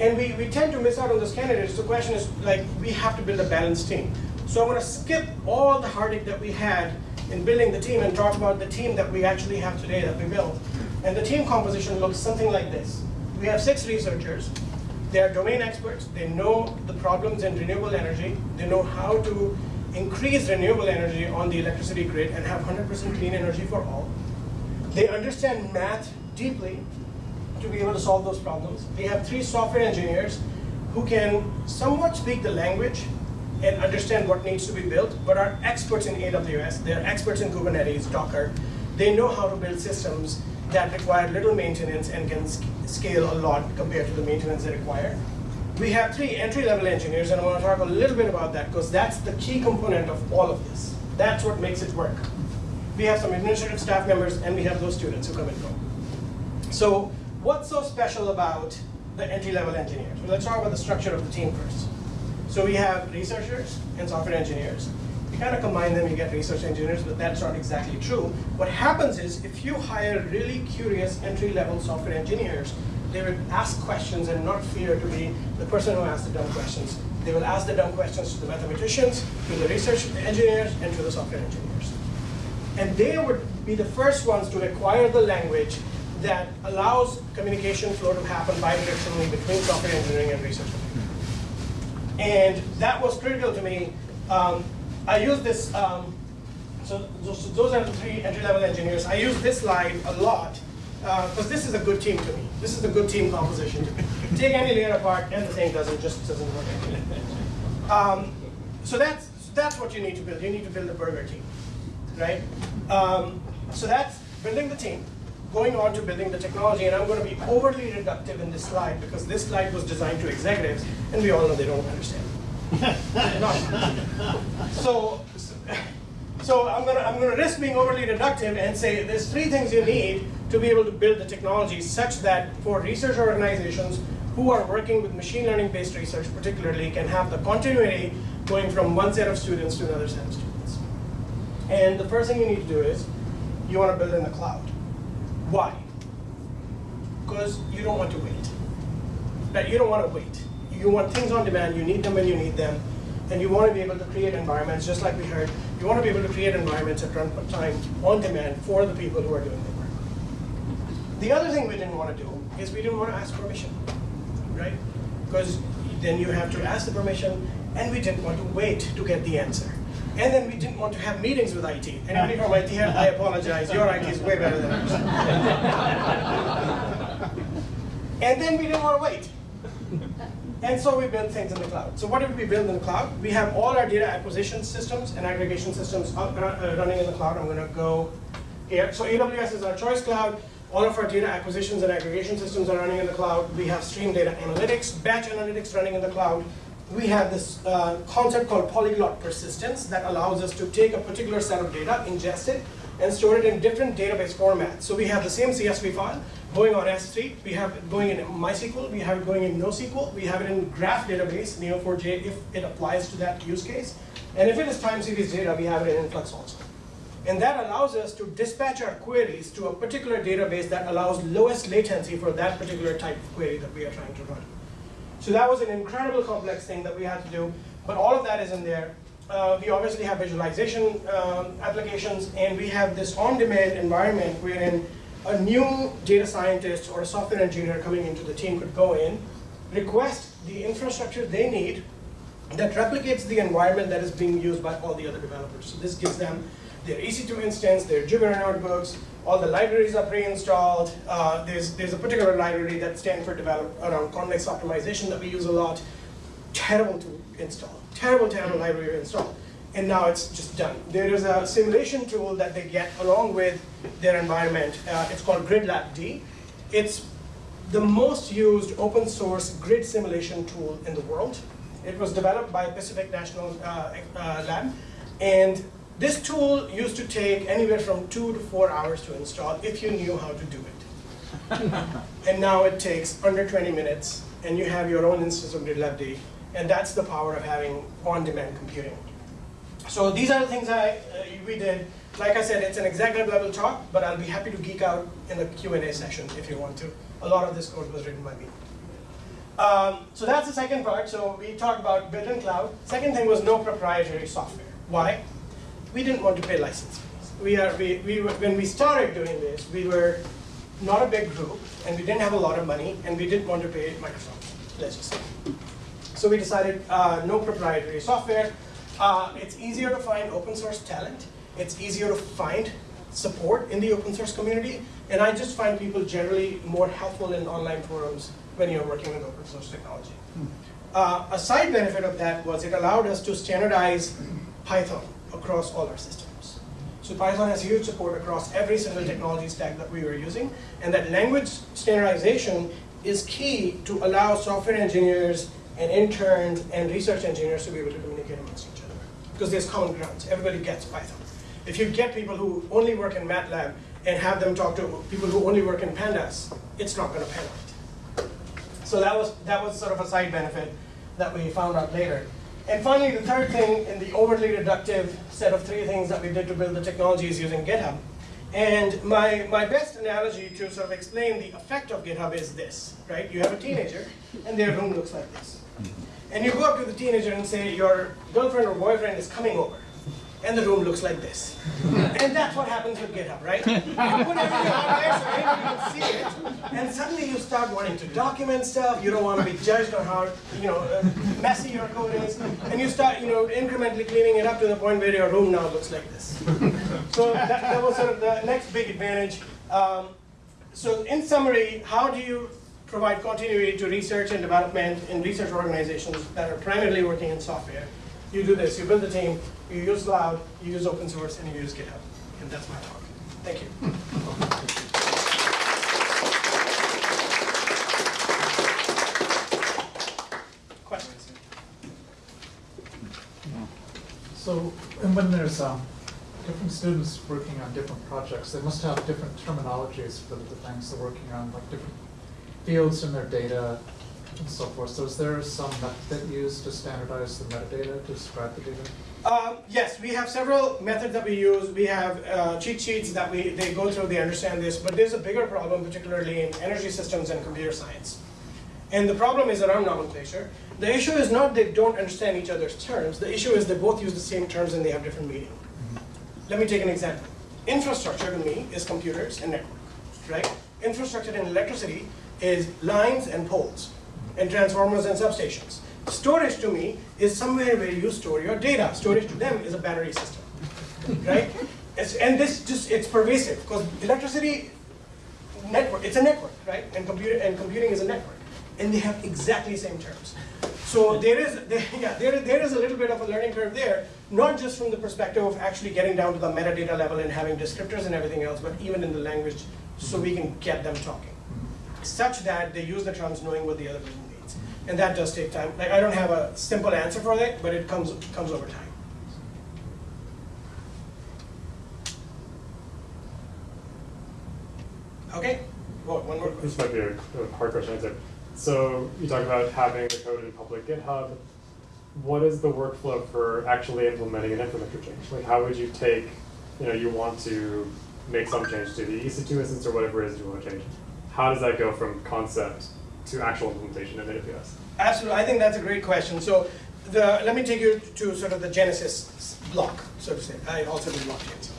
And we, we tend to miss out on those candidates. The question is, like, we have to build a balanced team. So I'm going to skip all the heartache that we had in building the team and talk about the team that we actually have today that we built. And the team composition looks something like this. We have six researchers. They are domain experts. They know the problems in renewable energy. They know how to increase renewable energy on the electricity grid and have 100% clean energy for all. They understand math deeply to be able to solve those problems. We have three software engineers who can somewhat speak the language and understand what needs to be built, but are experts in AWS. They're experts in Kubernetes, Docker. They know how to build systems that require little maintenance and can scale a lot compared to the maintenance they require. We have three entry-level engineers, and I want to talk a little bit about that because that's the key component of all of this. That's what makes it work. We have some administrative staff members, and we have those students who come and go. So what's so special about the entry-level engineers? Well, let's talk about the structure of the team first. So we have researchers and software engineers. You kind of combine them, you get research engineers, but that's not exactly true. What happens is if you hire really curious entry-level software engineers, they will ask questions and not fear to be the person who asks the dumb questions. They will ask the dumb questions to the mathematicians, to the research engineers, and to the software engineers. And they would be the first ones to acquire the language that allows communication flow to happen bidirectionally between software engineering and research. And that was critical to me. Um, I use this, um, so those, are the three entry-level engineers. I use this slide a lot because this is a good team to me. This is a good team composition. Take any layer apart and the thing doesn't just doesn't work. Um, so that's that's what you need to build. You need to build a burger team, right? Um, so that's building the team, going on to building the technology, and I'm going to be overly reductive in this slide because this slide was designed to executives, and we all know they don't understand. No. So, so I'm gonna I'm gonna risk being overly reductive and say there's three things you need to be able to build the technology such that for research organizations who are working with machine learning based research particularly can have the continuity going from one set of students to another set of students. And the first thing you need to do is you want to build in the cloud. Why? Because you don't want to wait. Right? You don't want to wait. You want things on demand, you need them when you need them, and you want to be able to create environments, just like we heard, you want to be able to create environments at runtime on demand for the people who are doing the work. The other thing we didn't want to do is we didn't want to ask permission, right? Because then you have to ask the permission, and we didn't want to wait to get the answer. And then we didn't want to have meetings with IT. Anybody from IT here, I apologize, your IT is way better than ours. [LAUGHS] and then we didn't want to wait. And so we build things in the cloud. So what did we build in the cloud? We have all our data acquisition systems and aggregation systems uh, running in the cloud. I'm going to go here. So AWS is our choice cloud. All of our data acquisitions and aggregation systems are running in the cloud. We have stream data analytics, batch analytics running in the cloud. We have this uh, concept called polyglot persistence that allows us to take a particular set of data, ingest it, and store it in different database formats. So we have the same CSV file going on S3, we have it going in MySQL, we have it going in NoSQL, we have it in graph database, Neo4j, if it applies to that use case. And if it is time series data, we have it in Influx also. And that allows us to dispatch our queries to a particular database that allows lowest latency for that particular type of query that we are trying to run. So that was an incredible complex thing that we had to do, but all of that is in there. Uh, we obviously have visualization um, applications, and we have this on-demand environment wherein a new data scientist or a software engineer coming into the team could go in, request the infrastructure they need that replicates the environment that is being used by all the other developers. So this gives them their EC2 instance, their Jupyter notebooks, all the libraries are pre-installed. Uh, there's, there's a particular library that Stanford developed around convex optimization that we use a lot. Terrible to install, terrible, terrible library to install. And now it's just done. There is a simulation tool that they get along with their environment. Uh, it's called GridLab-D. It's the most used open source grid simulation tool in the world. It was developed by Pacific National uh, uh, Lab. And This tool used to take anywhere from two to four hours to install if you knew how to do it. [LAUGHS] and now it takes under 20 minutes, and you have your own instance of GitLab and that's the power of having on-demand computing. So these are the things I, uh, we did. Like I said, it's an executive level talk, but I'll be happy to geek out in the Q&A session if you want to. A lot of this code was written by me. Um, so that's the second part. So we talked about built-in cloud. Second thing was no proprietary software. Why? We didn't want to pay license fees. We are, we, we were, when we started doing this, we were not a big group, and we didn't have a lot of money, and we didn't want to pay Microsoft, let's just say. So we decided uh, no proprietary software. Uh, it's easier to find open source talent. It's easier to find support in the open source community. And I just find people generally more helpful in online forums when you're working with open source technology. Uh, a side benefit of that was it allowed us to standardize Python across all our systems. So Python has huge support across every single technology stack that we were using. And that language standardization is key to allow software engineers and interns and research engineers to be able to communicate amongst each other. Because there's common grounds. Everybody gets Python. If you get people who only work in MATLAB and have them talk to people who only work in Pandas, it's not going to pan out. So that was, that was sort of a side benefit that we found out later. And finally, the third thing in the overly reductive set of three things that we did to build the technology is using GitHub. And my, my best analogy to sort of explain the effect of GitHub is this, right? You have a teenager, and their room looks like this. And you go up to the teenager and say, your girlfriend or boyfriend is coming over. And the room looks like this. [LAUGHS] and that's what happens with GitHub, right? You put everything out there so anybody can see it. And suddenly you start wanting to document stuff. You don't want to be judged on how you know uh, messy your code is. And you start you know, incrementally cleaning it up to the point where your room now looks like this. so that, that was sort of the next big advantage. Um, so in summary, how do you provide continuity to research and development in research organizations that are primarily working in software. You do this, you build a team, you use cloud, you use open source, and you use GitHub. And that's my talk. Thank you. Questions? So, when there's um, different students working on different projects, they must have different terminologies for the things they're working on, like different fields in their data and so forth. So is there some method used to standardize the metadata, to describe the data? Um, yes, we have several methods that we use. We have uh, cheat sheets that we they go through, they understand this, but there's a bigger problem, particularly in energy systems and computer science. And the problem is around nomenclature. The issue is not they don't understand each other's terms. The issue is they both use the same terms and they have different meaning. Let me take an example. Infrastructure to me is computers and network, right? Infrastructure in electricity is lines and poles and transformers and substations. Storage to me is somewhere where you store your data. Storage to them is a battery system, right? [LAUGHS] It's, and this just, it's pervasive because electricity network, it's a network, right? And computer and computing is a network. And they have exactly the same terms. So there is, there, [LAUGHS] yeah, there, there is a little bit of a learning curve there, not just from the perspective of actually getting down to the metadata level and having descriptors and everything else, but even in the language so we can get them talking such that they use the terms knowing what the other person needs. And that does take time. Like I don't have a simple answer for that, but it comes comes over time. Okay. Well, one more This might be a, a hard question answer. So you talk about having the code in public GitHub. What is the workflow for actually implementing an infrastructure change? Like how would you take, you know, you want to make some change to the EC2 instance or whatever it is you want to change. How does that go from concept to actual implementation in AWS? Absolutely, I think that's a great question. So the, let me take you to sort of the genesis block, so to say. I also do blockchain. So.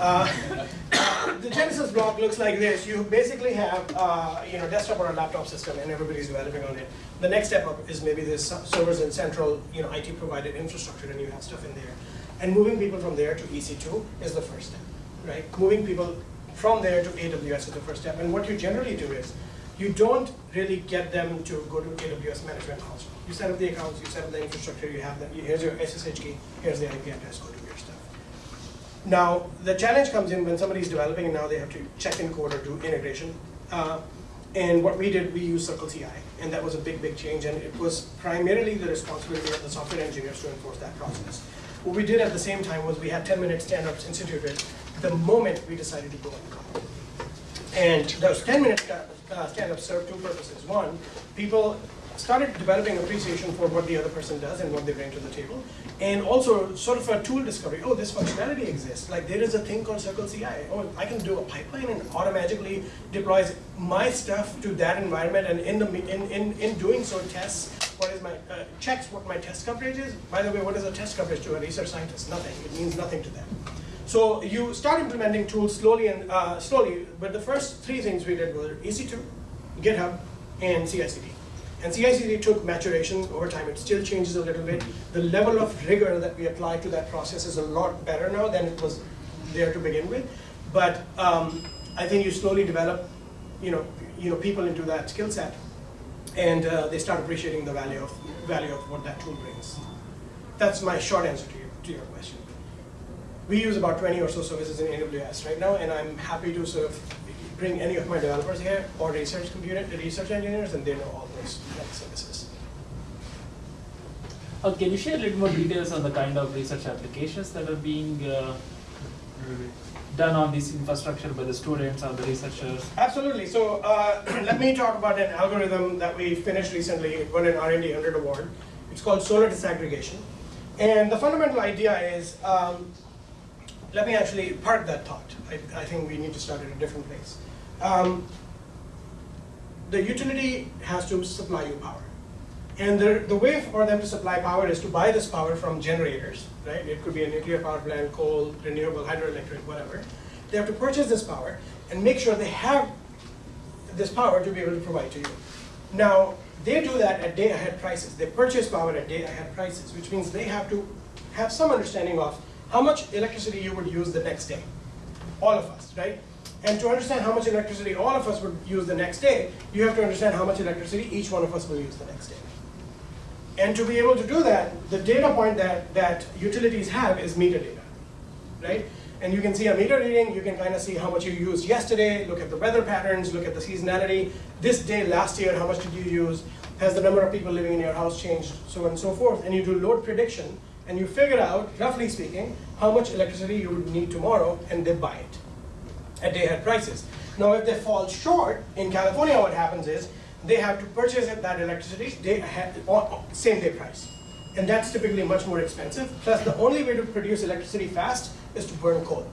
Uh, [COUGHS] the genesis block looks like this. You basically have uh, you know desktop or a laptop system, and everybody's developing on it. The next step up is maybe there's servers and central you know IT provided infrastructure, and you have stuff in there. And moving people from there to EC2 is the first step, right? Moving people from there to AWS is the first step. And what you generally do is you don't really get them to go to AWS management console. You set up the accounts, you set up the infrastructure, you have them. Here's your SSH key, here's the IP address, go do your stuff. Now, the challenge comes in when somebody's developing and now they have to check in code or do integration. Uh, and what we did, we used Circle CI, and that was a big, big change, and it was primarily the responsibility of the software engineers to enforce that process. What we did at the same time was we had 10-minute stand-ups instituted the moment we decided to go on call. And those 10-minute uh, stand-ups served two purposes. One, people started developing appreciation for what the other person does and what they bring to the table. And also sort of a tool discovery. Oh, this functionality exists. Like there is a thing called Circle CI. Oh, I can do a pipeline and automatically deploys my stuff to that environment and in, the, in, in, in doing so tests what is my, uh, checks what my test coverage is. By the way, what is a test coverage to a research scientist? Nothing. It means nothing to them. So you start implementing tools slowly and uh, slowly, but the first three things we did were EC2, GitHub, and CI/CD. And CI/CD took maturation over time. It still changes a little bit. The level of rigor that we apply to that process is a lot better now than it was there to begin with. But um, I think you slowly develop, you know, you know, people into that skill set, and uh, they start appreciating the value of value of what that tool brings. That's my short answer to, to your question. We use about 20 or so services in AWS right now, and I'm happy to sort of bring any of my developers here or research computer, research engineers, and they know all those services. Uh, can you share a little more details on the kind of research applications that are being uh, done on this infrastructure by the students or the researchers? Absolutely. So uh, [CLEARS THROAT] let me talk about an algorithm that we finished recently. It won an R&D 100 award. It's called solar disaggregation. And the fundamental idea is, um, let me actually park that thought. I, I, think we need to start at a different place. Um, the utility has to supply you power. And the, the way for them to supply power is to buy this power from generators, right? It could be a nuclear power plant, coal, renewable, hydroelectric, whatever. They have to purchase this power and make sure they have this power to be able to provide to you. Now, they do that at day ahead prices. They purchase power at day ahead prices, which means they have to have some understanding of how much electricity you would use the next day. All of us, right? And to understand how much electricity all of us would use the next day, you have to understand how much electricity each one of us will use the next day. And to be able to do that, the data point that, that utilities have is meter data, right? And you can see a meter reading, you can kind of see how much you used yesterday, look at the weather patterns, look at the seasonality. This day last year, how much did you use? Has the number of people living in your house changed? So on and so forth. And you do load prediction, and you figure out, roughly speaking, how much electricity you would need tomorrow, and they buy it at day ahead prices. Now, if they fall short, in California what happens is, they have to purchase that electricity day ahead, same day price. And that's typically much more expensive. Plus, the only way to produce electricity fast is to burn coal.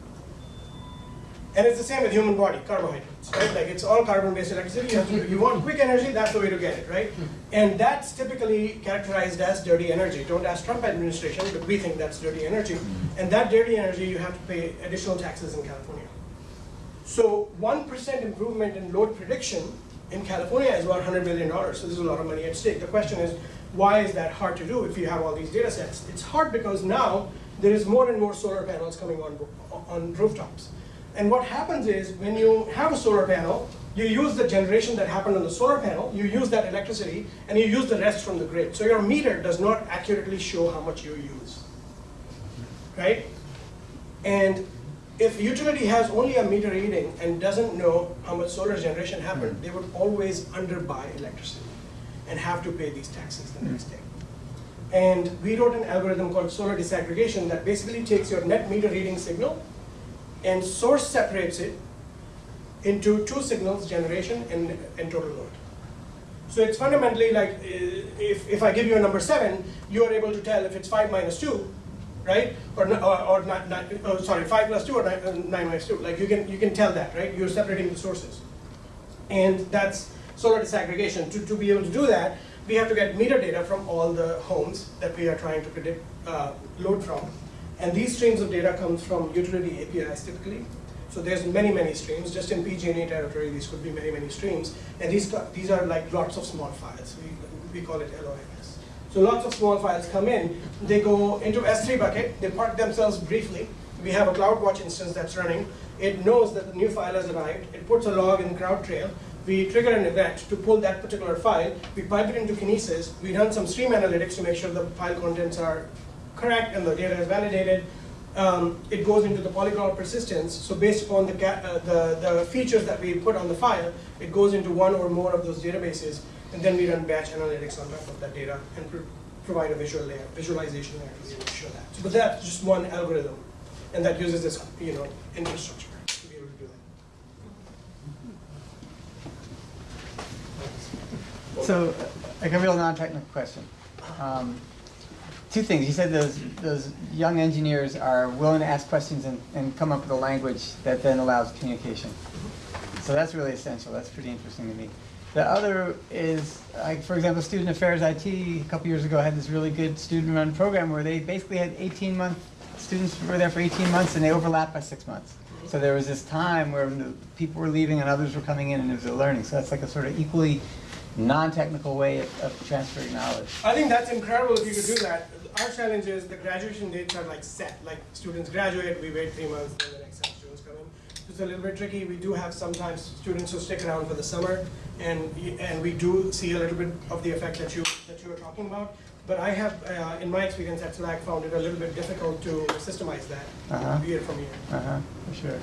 And it's the same with human body, carbohydrates, right? Like it's all carbon-based electricity. You, to, you want quick energy, that's the way to get it, right? And that's typically characterized as dirty energy. Don't ask Trump administration, but we think that's dirty energy. And that dirty energy, you have to pay additional taxes in California. So 1% improvement in load prediction in California is about $100 billion, so there's a lot of money at stake. The question is, why is that hard to do if you have all these data sets? It's hard because now there is more and more solar panels coming on, on rooftops. And what happens is when you have a solar panel, you use the generation that happened on the solar panel, you use that electricity, and you use the rest from the grid. So your meter does not accurately show how much you use, right? And if utility has only a meter reading and doesn't know how much solar generation happened, hmm. they would always underbuy electricity and have to pay these taxes the next hmm. day. And we wrote an algorithm called solar disaggregation that basically takes your net meter reading signal and source separates it into two signals, generation and, and total load. So it's fundamentally like, if, if I give you a number seven, you are able to tell if it's five minus two, right? Or, or, or not, not oh, sorry, five plus two or nine, uh, nine minus two. Like you can, you can tell that, right? You're separating the sources. And that's solar disaggregation. To, to be able to do that, we have to get meter data from all the homes that we are trying to predict uh, load from. And these streams of data comes from utility APIs typically. So there's many, many streams. Just in PG&E territory, these could be many, many streams. And these, these are like lots of small files. We, we call it LOMS. So lots of small files come in. They go into S3 bucket. They park themselves briefly. We have a CloudWatch instance that's running. It knows that the new file has arrived. It puts a log in CloudTrail. We trigger an event to pull that particular file. We pipe it into Kinesis. We run some stream analytics to make sure the file contents are correct and the data is validated. Um, it goes into the polyglot persistence. So based upon the, uh, the, the features that we put on the file, it goes into one or more of those databases, and then we run batch analytics on top of that data and provide a visual layer, visualization layer to show that. But that's just one algorithm, and that uses this, you know, infrastructure to be able to do that. So, a real non-technical question. Um, Two things, you said those, those young engineers are willing to ask questions and, and come up with a language that then allows communication. Mm-hmm. So that's really essential, that's pretty interesting to me. The other is, like, for example, Student Affairs IT, a couple years ago, had this really good student-run program where they basically had 18-month, students were there for 18 months and they overlapped by six months. So there was this time where the people were leaving and others were coming in and it was a learning. So that's like a sort of equally non-technical way of, of transferring knowledge. I think that's incredible if you could do that. Our challenge is the graduation dates are like set, like students graduate, we wait three months, then the next set of students come in. It's a little bit tricky, we do have sometimes students who stick around for the summer, and, and we do see a little bit of the effect that you, that you were talking about. But I have, uh, in my experience at SLAC, found it a little bit difficult to systemize that Uh-huh. year from year. Uh-huh, for sure.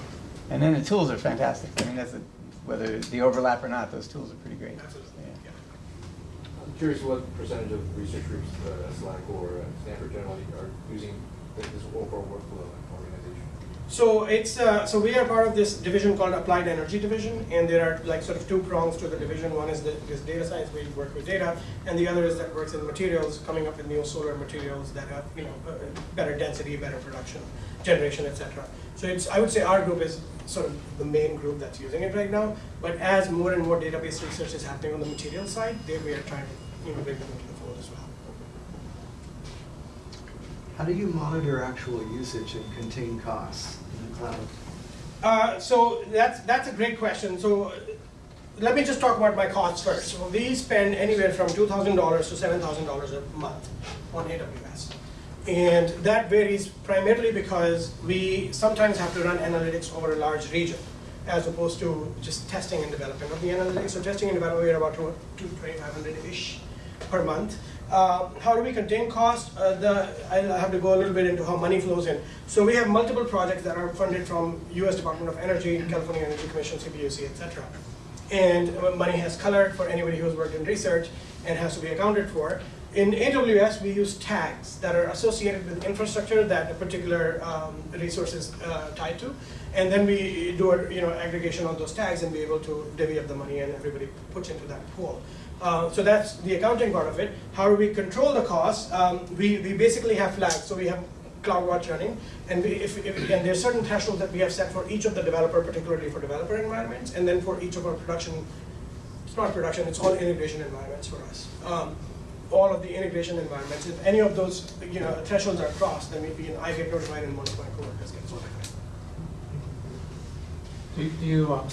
And then the tools are fantastic. I mean, that's a, whether the overlap or not, those tools are pretty great. Absolutely, Yeah. yeah. I'm curious what percentage of research groups, uh, SLAC or uh, Stanford generally are using this overall workflow organization? So it's, uh, so we are part of this division called Applied Energy Division, and there are like sort of two prongs to the division. One is this data science, you work with data, and the other is that works in materials, coming up with new solar materials that have, you know, uh, better density, better production, generation, et cetera. So it's, I would say our group is sort of the main group that's using it right now, but as more and more database research is happening on the material side, there we are trying to, immigrate the fold as well. How do you monitor actual usage and contain costs in the cloud? Uh, so that's that's a great question. So let me just talk about my costs first. So we spend anywhere from $2,000 to $7,000 a month on AWS. And that varies primarily because we sometimes have to run analytics over a large region as opposed to just testing and development of the analytics. So testing and development, we're about 2,500-ish per month. Uh, how do we contain cost? Uh, the, I'll have to go a little bit into how money flows in. So we have multiple projects that are funded from U.S. Department of Energy, California Energy Commission, CPUC, etc. And money has color for anybody who's worked in research and has to be accounted for. In AWS, we use tags that are associated with infrastructure that a particular um, resource is uh, tied to, and then we do a you know aggregation on those tags and be able to divvy up the money and everybody puts into that pool. Uh, so that's the accounting part of it. How do we control the costs? Um, we, we basically have flags. So we have CloudWatch running, and, we, if, if, and there's certain thresholds that we have set for each of the developer, particularly for developer environments, and then for each of our production, it's not production, it's all integration environments for us. Um, all of the integration environments, if any of those you know, thresholds are crossed, then know, I get notified and one of my coworkers gets notified. Do you, do you um,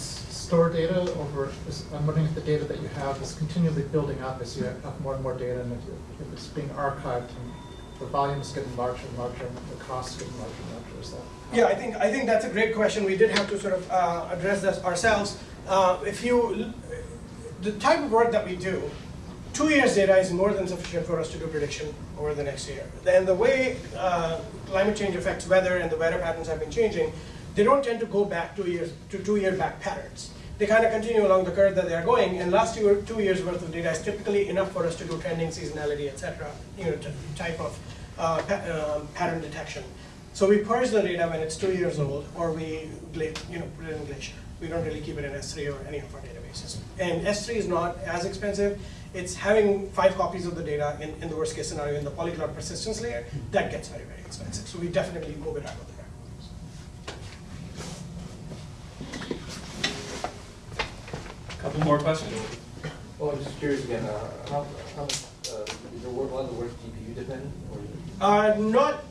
store data over, is- I'm wondering if the data that you have is continually building up as you have more and more data, and if if it's being archived, and the volume is getting larger and larger, and the cost is getting larger and larger, is that? Yeah, I think, I think that's a great question. We did have to sort of uh, address this ourselves. Uh, If you, the type of work that we do, two years data is more than sufficient for us to do prediction over the next year. And the way uh, climate change affects weather and the weather patterns have been changing, they don't tend to go back two years, to two-year back patterns. They kind of continue along the curve that they are going, and last year, two years worth of data is typically enough for us to do trending, seasonality, et cetera, you know, type of uh, pa- um, pattern detection. So we purge the data when it's two years old, or we, you know, put it in Glacier. We don't really keep it in S3 or any of our databases. And S3 is not as expensive. It's having five copies of the data in, in the worst case scenario in the polyglot persistence layer, that gets very, very expensive. So we definitely move it out of there. Couple more questions. Well, I'm just curious again, uh, how, how, uh, is your work, a lot of the work GPU dependent or? Uh, not,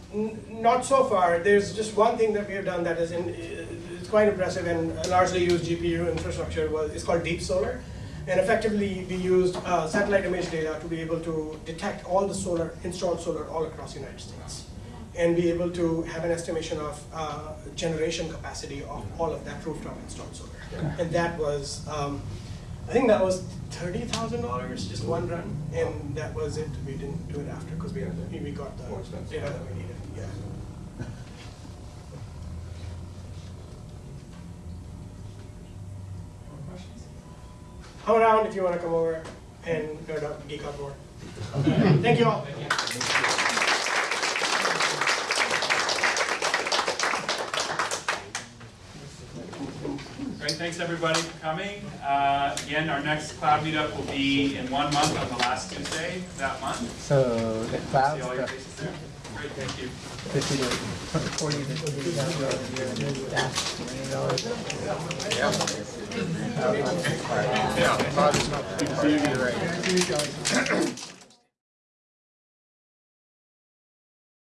not so far. There's just one thing that we have done that is in, it's quite impressive and largely used GPU infrastructure was, it's called Deep Solar. And effectively, we used uh, satellite image data to be able to detect all the solar, installed solar all across the United States. And be able to have an estimation of uh, generation capacity of all of that rooftop installed solar. And that was, um, I think that was thirty thousand dollars, just one run, and that was it. We didn't do it after because we had, we got the More expensive. data that we needed, yeah. More questions? Around if you wanna come over and nerd out, geek out more. [LAUGHS] Thank you all. Great, thanks everybody for coming. Uh, Again, our next cloud meetup will be in one month on the last Tuesday of that month. So the cloud See all your faces there. Great, thank you. fifty to forty to fifty dollars a year, and then that's twenty dollars. Yeah,